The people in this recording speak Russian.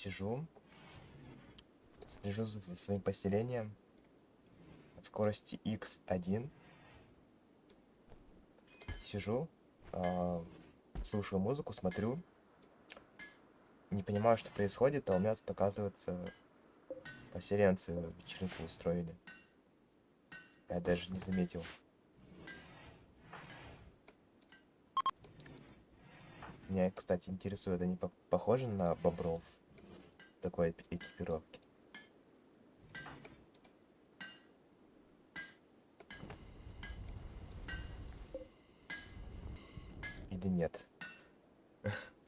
сижу, слежу за своим поселением на скорости x1. Сижу, а, слушаю музыку, смотрю, не понимаю, что происходит, а у меня тут, оказывается, поселенцы вечеринку устроили. Я даже не заметил. Меня, кстати, интересует, они по- похожи на бобров в такой экипировки. Или нет?